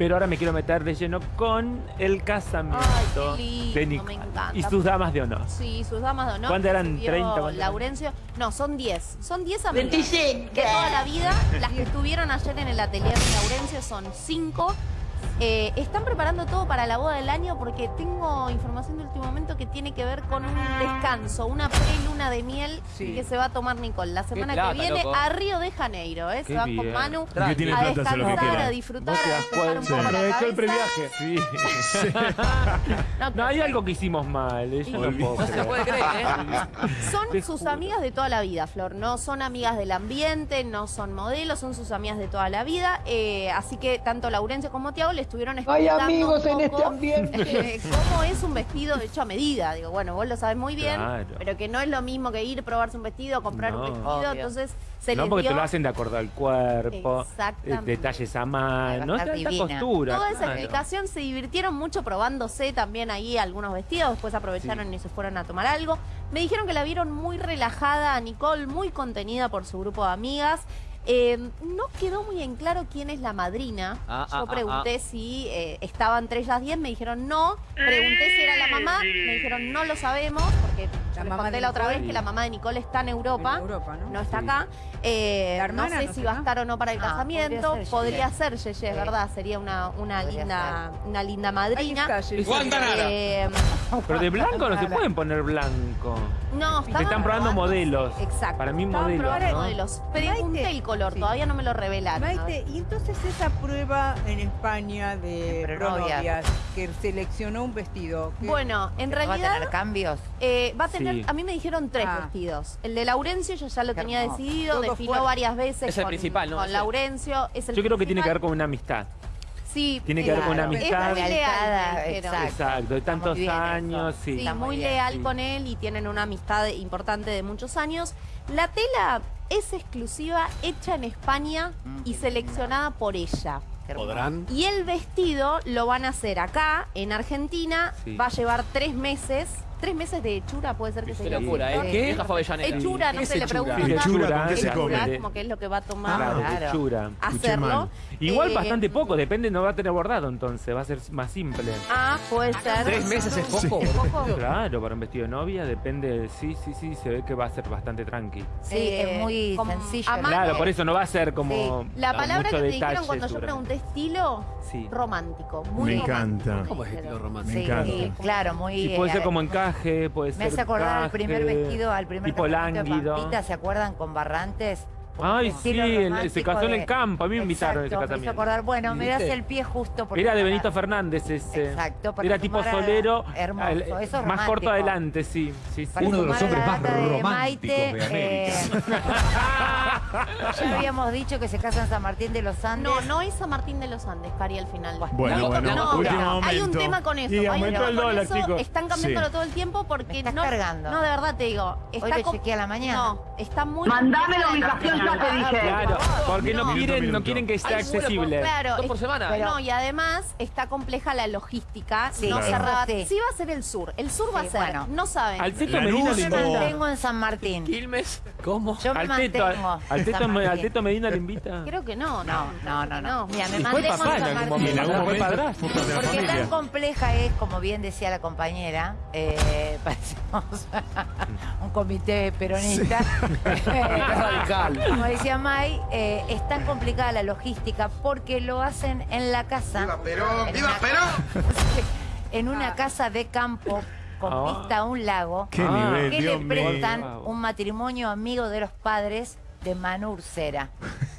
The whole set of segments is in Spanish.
Pero ahora me quiero meter de lleno con el casamiento Ay, qué lindo, de me Nicole encanta. y sus damas de honor. Sí, sus damas de honor. ¿Cuántas eran? Recibió 30, ¿cuántas eran? Laurencio. No, son 10. Son 10 amigas. De toda la vida. Las que estuvieron ayer en el atelier de Laurencio son 5. Eh, están preparando todo para la boda del año porque tengo información de último momento que tiene que ver con un descanso, una pre-luna de miel Sí. que se va a tomar Nicole la semana plata, que viene loco. a Río de Janeiro. ¿eh? Se van con. Manu a descansar, a disfrutar, a un cuenta. poco la Aprovechó el previaje. Sí. No, No, hay algo que hicimos mal. Ella no, puedo No se puede creer, ¿eh? Son Te sus juro. amigas de toda la vida, Flor. No son amigas del ambiente, no son modelos, son sus amigas de toda la vida. Eh, así que tanto Laurencio como Tiago le estuvieron Hay amigos un en este ambiente. eh, cómo es un vestido hecho a medida. Digo, bueno, vos lo sabes muy bien, Claro. pero que no es lo mismo que ir, probarse un vestido, comprar un No. vestido. Obvio. Entonces se No, les porque dio te lo hacen de acuerdo al cuerpo, eh, detalles a a mano, divina. costura. Toda esa claro. explicación se divirtieron mucho probándose también ahí algunos vestidos, después aprovecharon y se fueron a tomar algo. Me dijeron que la vieron muy relajada a Nicole, muy contenida por su grupo de amigas. Eh, no quedó muy en claro quién es la madrina. Ah, ah, Yo ah, pregunté si eh, estaba entre ellas 10, me dijeron no. Pregunté si era la mamá, me dijeron no lo sabemos, porque La mamá conté de la otra Nicole. vez que la mamá de Nicole está en Europa. En Europa, ¿no? No está Sí. acá. Eh, La no sé no si va a estar o no para el Ah, casamiento. podría ser Yeye. Sí. verdad. Sería una, una, linda, una linda madrina. Eh, Pero de blanco no se pueden poner blanco. no, Se estaban están probando modelos. Exacto. Para mí modelos, modelos. Pregunté Maite. el color, Sí. todavía no me lo revelaron. Maite, y entonces esa prueba en España de pronovias. Que seleccionó un vestido. ¿qué- Bueno, en ¿No va a realidad tener cambios? eh, va a tener, Sí. a mí me dijeron tres Ah. vestidos. El de Laurencio yo ya lo Qué tenía hermoso. decidido, Todo fuerte. varias veces Es el con, principal, ¿no? con. Laurencio. Es el Yo creo que tiene que ver con una amistad. Sí, tiene que ver con una es amistad. muy leal, exacto. Exacto, de tantos eso. años, sí. Sí, Está muy bien, leal sí. con él y tienen una amistad importante de muchos años. La tela es exclusiva, hecha en España Mm, y qué seleccionada por ella. ¿Podrán? Y el vestido lo van a hacer acá, en Argentina. Sí. Va a llevar tres meses. Tres meses de hechura, puede ser que se locura, ¿eh? ¿no? ¿Qué? Avellaneda. Hechura, no ¿Qué se le hechura? pregunta. Hechura, ¿con qué se come? como que es lo que va a tomar. Claro. hechura. Hacerlo. Igual Eh, bastante poco, depende, no va a tener bordado entonces, va a ser más simple. Ah, puede ser. ¿Tres meses es poco? ¿Es poco? Claro, para un vestido de novia depende, sí, sí, sí, se ve que va a ser bastante tranqui. Sí, Eh, es muy con- sencillo. Claro, por eso no va a ser como La palabra mucho que me detalle, dijeron cuando yo pregunté estilo, Sí. romántico. Muy Me romántico, encanta. me ¿Cómo es estilo romántico? Me Sí, encanta. claro, muy... Y puede ser eh, como puede ser Me hace acordar al primer vestido, al primer tipo de. Pampita, ¿se acuerdan? Con Barrantes. Ay, sí, el- se casó en de- el campo, a mí me invitaron a ese Exacto, me hizo casamiento. acordar, bueno, me das el pie justo porque Era de Benito Fernández ese. Exacto, Era tipo solero. hermoso, al- eso es Más corto adelante, sí. sí, sí. para Uno de los hombres más de románticos Maite, de América. eh, ya habíamos dicho que se casa en San Martín de los Andes. No, no es San Martín de los Andes, Cari, al final. Bueno, No, bueno, No, último hay momento. un tema con eso. Y hay un aumentó tema el con dólar, chicos. Están cambiándolo Sí. todo el tiempo porque Me estás no, cargando. no, de verdad te digo. Hoy Está lo com- chequeé a la mañana. No, está muy. Mandame la ubicación, te dije. Claro, porque no, No. quieren, no Minuto. quieren que esté Ay, accesible. Claro, Dos por semana. pero- no, y además está compleja la logística. Sí, no Claro. cerrada. Sí. Va a ser el sur. El sur va Sí, a ser. bueno. No saben. Al Teto La Medina Yo me mantengo en San Martín. ¿Quilmes? ¿Cómo? Yo me Al Teto, mantengo. al Teto, al. Teto Medina le invita. Creo que no. No, no, no, no. Mira, me mantengo en San Martín. en algún momento Porque tan compleja es, como bien decía la compañera, eh, parecemos un comité peronista. Radical. como decía May, eh, es tan complicada la logística porque lo hacen en la casa. en una- En una casa de campo con Ah. vista a un lago. Qué Ah. nivel, que le Dios mío. prestan un matrimonio amigo de los padres de Manu Ursera.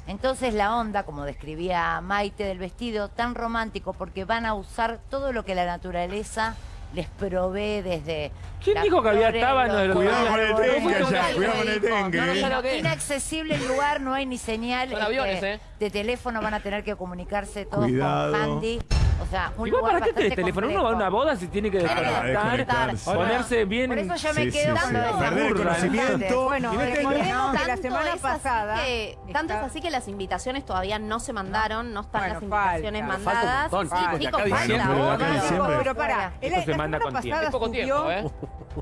Entonces la onda, como describía Maite del vestido, tan romántico porque van a usar todo lo que la naturaleza les provee desde... ¿Quién dijo que había tábanos de los Cuidado con el los allá, cuidado con el dijo, dengue. No, no que es. Inaccesible el lugar, no hay ni señal. Son este, aviones, ¿eh? De teléfono van a tener que comunicarse todos Cuidado. con Handy. O sea, un Igual, lugar ¿para qué tenés teléfono? Uno va a una boda si tiene que desconectar, ponerse bien. Por eso yo me Sí, quedo sí, sí. Perder el conocimiento. Bueno, Y no te- recordemos que la semana pasada. que- tanto es así que las invitaciones todavía no se mandaron, no están Bueno, las invitaciones falta. Falta un mandadas. montón, Sí, chicos, falta diciembre. diciembre. Pero pará, la, semana pasada subió tiempo,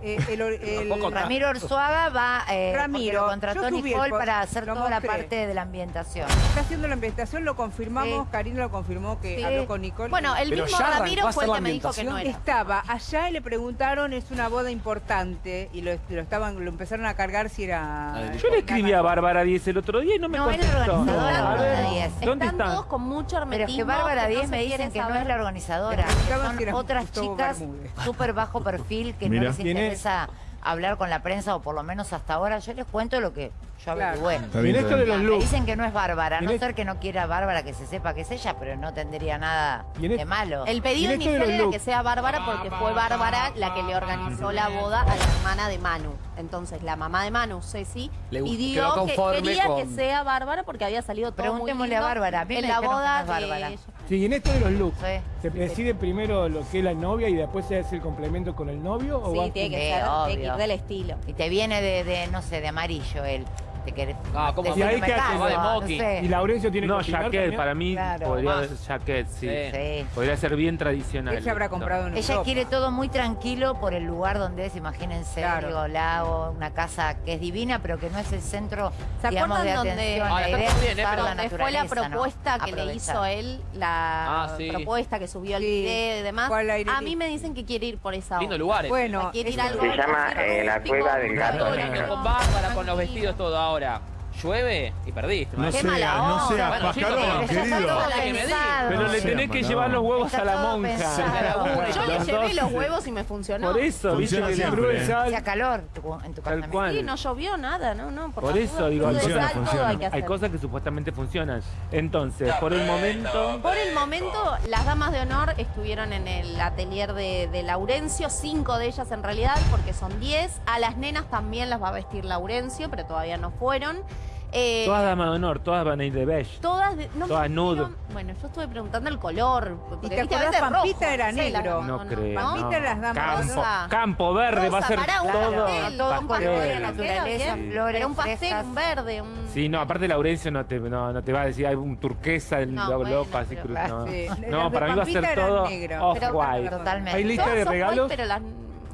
¿eh? el, el- Ramiro Orzuaga va, eh, Ramiro, lo contrató Nicole para hacer toda la parte de la ambientación. está haciendo la ambientación, lo confirmamos, Sí. Karina lo confirmó que Sí. habló con Nicole. Bueno, el Pero mismo Ramiro fue el que la me dijo que no era. Estaba allá y le preguntaron, es una boda importante, y lo, lo estaban, lo empezaron a cargar si era... Ay, Yo le escribí a Bárbara 10 el otro día y no me No, es la contestó. organizadora, A Bárbara ver, 10. ¿Dónde Están está? todos con mucho Pero hermetismo. es que Bárbara que 10 se me dicen que no es la organizadora, son era otras chicas súper bajo perfil que no les ¿Quién interesa hablar con la prensa o por lo menos hasta ahora. Yo les cuento lo que yo Claro. averigüé. Está de los dicen que no es Bárbara, a no ser que no quiera Bárbara que se sepa que es ella, pero no tendría nada de es- malo. El pedido inicial era looks. que sea Bárbara porque fue Bárbara la que le organizó la boda a la hermana de Manu. Entonces la mamá de Manu, Ceci, Le pidió que quería con- que sea Bárbara porque había salido todo muy Preguntémosle a lindo Bárbara. A mí en la boda no es Bárbara. de... sí, y en esto de los looks, Sí. ¿se decide primero lo que es la novia y después se hace el complemento con el novio? ¿o Sí, tiene que Sí, ser tiene que ir del estilo. Y te viene de, de, no sé, de amarillo él. Te querés, Ah, ¿cómo? decirme Y ahí que hace- de no Moki. sé. Y Laurencio tiene No, que opinar jaquet, también? para mí Claro. podría Más. ser jaquet, sí. Sí. Sí. Podría ser bien tradicional. Se habrá comprado en Ella quiere todo muy tranquilo por el lugar donde es, imagínense, Claro. digo, lago, una casa que es divina, pero que no es el centro, ¿Se digamos, de donde- atención. Ah, la idea bien, ¿eh? Pero- la Donde fue la naturaleza, ¿no? propuesta que le hizo él, la Ah, sí. propuesta que subió el Sí. video y demás. Al aire A mí me dicen que quiere ir por esa Lindo onda. lugar. ese. Bueno, Quiere ir algo Se llama, eh, la cueva del gato lindo con Bárbara, con los vestidos, todo ahora. Llueve y perdiste. No sea, no sea Bueno, chicos, pascarón, Pero querido. Pero le tenés sea que llevar los huevos a la monja. pensado. Yo llevé dos. los huevos y me funcionó. Por eso, viste que siempre. el sal- Hacía calor tu- en tu Tal casamiento. cual. Sí, no llovió nada, no, no. Por eso digo, todo Funciona, sal, todo funciona. hay que Hay hacer. cosas que supuestamente funcionan. Entonces, por el momento, Por el momento, las damas de honor estuvieron en el atelier de, de Laurencio, cinco de ellas en realidad, porque son diez. A las nenas también las va a vestir Laurencio, pero todavía no fueron. Eh, todas damas de honor, todas van a ir de beige. todas de- no todas nude. Bueno, yo estuve preguntando el color. porque, te viste, a acordás, veces rojo, Pampita era negro. No creo. Pampita no. eran las damas de Campo, honor. campo verde va a ser todo. pastel, todo un color de pastel, naturaleza, flores, un pastel, un verde, un... Sí, no, aparte Laurencio no te, no, no te va a decir hay un turquesa, el No, lo- bueno, loco, así pero- cruz, no. Para mí va a ser todo negro. Pero- off-white. Totalmente. ¿Hay lista de regalos? white, pero las...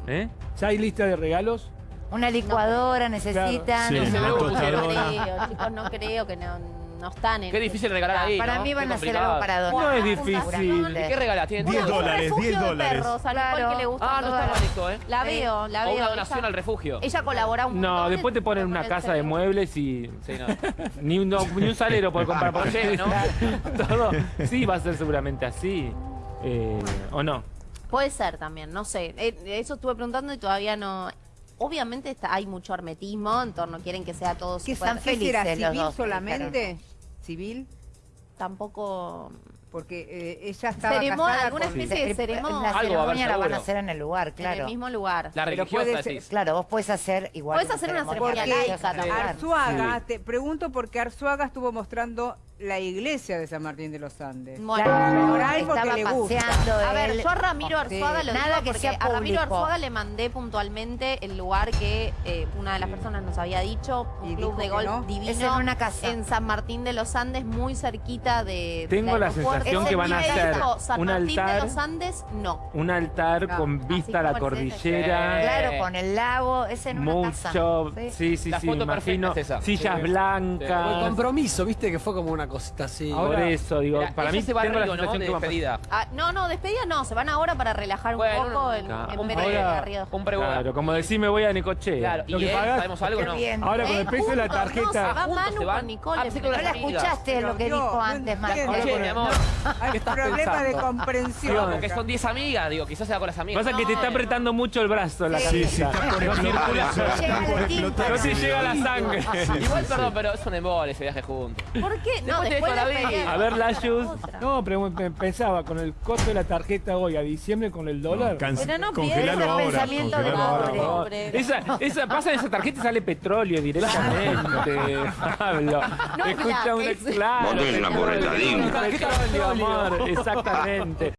¿Eh? ¿Ya hay lista de regalos? Una licuadora necesitan. Sí, una No, creo, chicos, no creo que no, no están en... Qué difícil regalar ahí. Para ¿no? mí van Qué a hacer complicado. algo para donar. No es difícil. ¿Y qué regalas? ¿Tienen 10 todo? Un dólares, refugio 10 de dólares. perros, Claro. que le gusta Ah, no está mal esto, ¿eh? La veo, la O veo. una donación ella, al refugio. ella colabora un No, montón, después te ponen una casa de muebles y Sí, no. ni un, no, ni un salero por comprar por Oye, ¿no? Todo. Sí, va a ser seguramente así. Eh, ¿O no? Puede ser también, no sé. Eh, Eso estuve preguntando y todavía no... Obviamente está, hay mucho hermetismo en torno, quieren que sea todo ¿Qué, súper... están ¿qué será? felices los ¿Civil dos, solamente? ¿Civil? Tampoco... Porque eh, ella estaba Ceremonia, casada alguna con... especie de La ceremonia Algo va a haber ceremonia la van a hacer en el lugar, en el claro. mismo lugar. La religiosa decís. Claro, vos podés hacer igual. Podés hacer una ceremonia religiosa laica. Arzuaga, te pregunto porque Arzuaga estuvo mostrando la iglesia de San Martín de los Andes. Bueno, que estaba le gusta. paseando A ver, él. yo a Ramiro Arzuaga lo Nada digo que porque sea a Ramiro. Arzuaga le mandé puntualmente el lugar que eh, una de las personas nos había dicho, un Y club de golf no. divino Es en una casa. en San Martín de los Andes, muy cerquita de Tengo la sensación que van a hacer dijo, San un Martín altar- de los Andes, no. Un altar con vista a la cordillera. Claro, con el lago, es en una casa. Mucho, Sí. sí, sí, La sí, foto me imagino perfecta es esa. sillas Sí. Fue el blancas. compromiso, viste, que fue como una cosita así. Por Ahora, eso, digo, Mira, para mí se va tengo a la ¿no? De que despedida. Ah, no, no, despedida no, se van ahora para relajar un poco en, claro. en vez de Río. Un preboda. Claro, como decir me voy a Necochea. Claro, Lo y que él, pagás- ¿sabemos algo no? bien. ahora con Eh, el precio de la juntos, no, se tarjeta. va Juntos Manu se van. con Nicole. Ah, pensé que No la escuchaste lo que dijo antes, Marco. entiendo. Che, mi amor. Hay ¿Qué estás problema de comprensión. Porque son 10 amigas, digo, quizás se va con las amigas. Pasa que te está apretando mucho el brazo la Sí, sí, está por No explotar por te llega la sangre. Igual, perdón, pero es un embole ese viaje juntos. ¿Por qué? No, Después de. A ver, Lashus. No, pero me- pensaba, con el costo de la tarjeta hoy a diciembre con el dólar. No, Pero no congelalo piensa ahora. el pensamiento de pobre. Esa, esa, pasa esa tarjeta y sale petróleo directamente, Pablo. No, Escucha la un ex- claro. Vos tenés una exactamente.